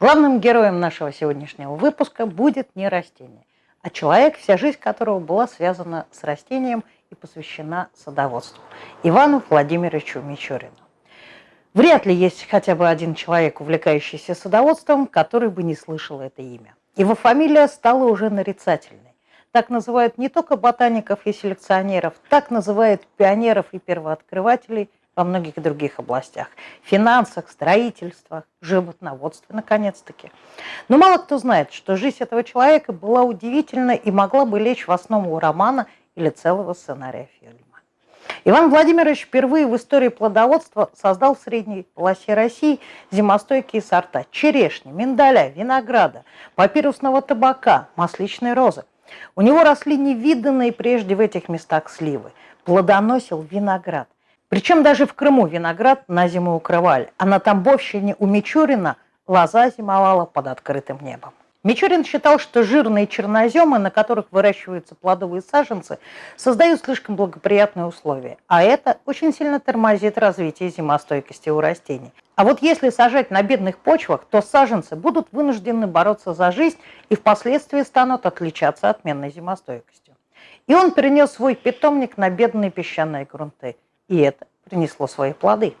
Главным героем нашего сегодняшнего выпуска будет не растение, а человек, вся жизнь которого была связана с растением и посвящена садоводству – Ивану Владимировичу Мичурину. Вряд ли есть хотя бы один человек, увлекающийся садоводством, который бы не слышал это имя. Его фамилия стала уже нарицательной. Так называют не только ботаников и селекционеров, так называют пионеров и первооткрывателей – во многих других областях. Финансах, строительствах, животноводстве, наконец-таки. Но мало кто знает, что жизнь этого человека была удивительна и могла бы лечь в основу романа или целого сценария фильма. Иван Владимирович впервые в истории плодоводства создал в средней полосе России зимостойкие сорта черешни, миндаля, винограда, папирусного табака, масличной розы. У него росли невиданные прежде в этих местах сливы. Плодоносил виноград – причем даже в Крыму виноград на зиму укрывали, а на Тамбовщине у Мичурина лоза зимовала под открытым небом. Мичурин считал, что жирные черноземы, на которых выращиваются плодовые саженцы, создают слишком благоприятные условия, а это очень сильно тормозит развитие зимостойкости у растений. А вот если сажать на бедных почвах, то саженцы будут вынуждены бороться за жизнь и впоследствии станут отличаться отменной зимостойкостью. И он перенес свой питомник на бедные песчаные грунты – и это принесло свои плоды.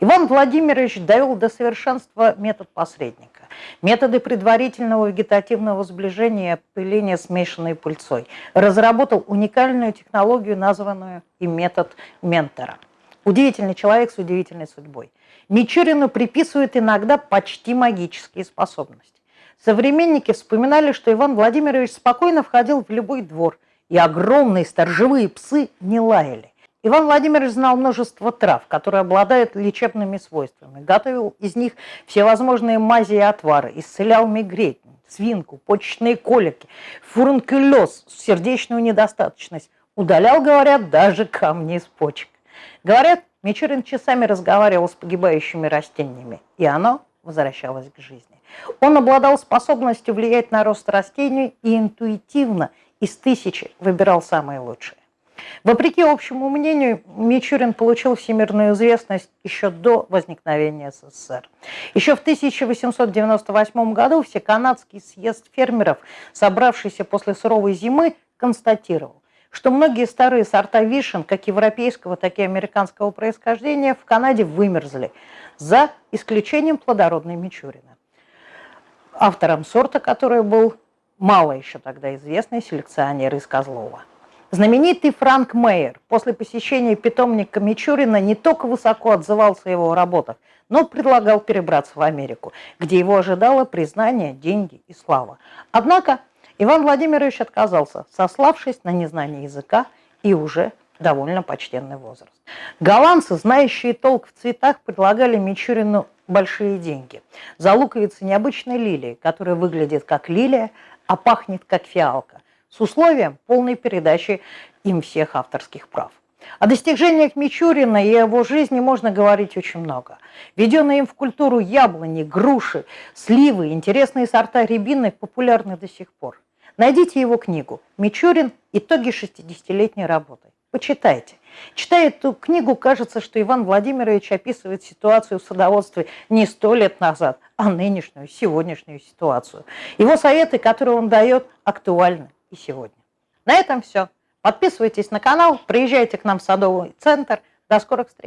Иван Владимирович довел до совершенства метод посредника. Методы предварительного вегетативного сближения и смешанной пыльцой. Разработал уникальную технологию, названную и метод ментора. Удивительный человек с удивительной судьбой. Мичурину приписывают иногда почти магические способности. Современники вспоминали, что Иван Владимирович спокойно входил в любой двор, и огромные сторожевые псы не лаяли. Иван Владимирович знал множество трав, которые обладают лечебными свойствами. Готовил из них всевозможные мази и отвары, исцелял мигрень, свинку, почечные колики, фурункулез, сердечную недостаточность. Удалял, говорят, даже камни из почек. Говорят, Мичурин часами разговаривал с погибающими растениями, и оно возвращалось к жизни. Он обладал способностью влиять на рост растений и интуитивно из тысячи выбирал самые лучшие. Вопреки общему мнению, Мичурин получил всемирную известность еще до возникновения СССР. Еще в 1898 году Всеканадский съезд фермеров, собравшийся после суровой зимы, констатировал, что многие старые сорта вишен, как европейского, так и американского происхождения, в Канаде вымерзли, за исключением плодородной Мичурина. Автором сорта, который был мало еще тогда известный селекционер из Козлова. Знаменитый Франк Мейер после посещения питомника Мичурина не только высоко отзывался о его работах, но предлагал перебраться в Америку, где его ожидало признание, деньги и слава. Однако Иван Владимирович отказался, сославшись на незнание языка и уже довольно почтенный возраст. Голландцы, знающие толк в цветах, предлагали Мичурину большие деньги. За луковицы необычной лилии, которая выглядит как лилия, а пахнет как фиалка с условием полной передачи им всех авторских прав. О достижениях Мичурина и его жизни можно говорить очень много. Введенные им в культуру яблони, груши, сливы, интересные сорта рябины популярны до сих пор. Найдите его книгу «Мичурин. Итоги 60-летней работы». Почитайте. Читая эту книгу, кажется, что Иван Владимирович описывает ситуацию в садоводстве не сто лет назад, а нынешнюю, сегодняшнюю ситуацию. Его советы, которые он дает, актуальны и сегодня. На этом все. Подписывайтесь на канал, приезжайте к нам в Садовый центр. До скорых встреч!